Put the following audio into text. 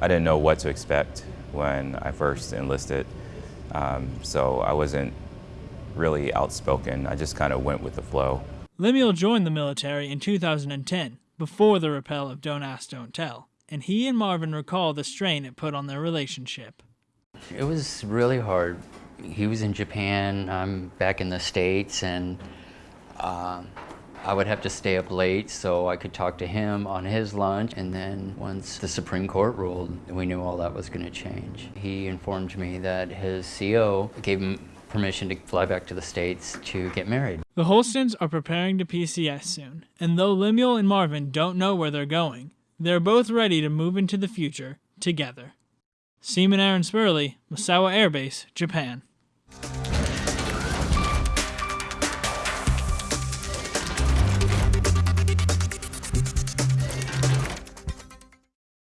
I didn't know what to expect when I first enlisted, um, so I wasn't really outspoken. I just kind of went with the flow. Lemuel joined the military in 2010, before the rappel of Don't Ask, Don't Tell, and he and Marvin recall the strain it put on their relationship. It was really hard. He was in Japan, I'm back in the States, and uh, I would have to stay up late so I could talk to him on his lunch. And then once the Supreme Court ruled, we knew all that was going to change. He informed me that his CO gave him permission to fly back to the States to get married. The Holstons are preparing to PCS soon, and though Lemuel and Marvin don't know where they're going, they're both ready to move into the future together. Seaman Aaron Spurley, Misawa Air Base, Japan.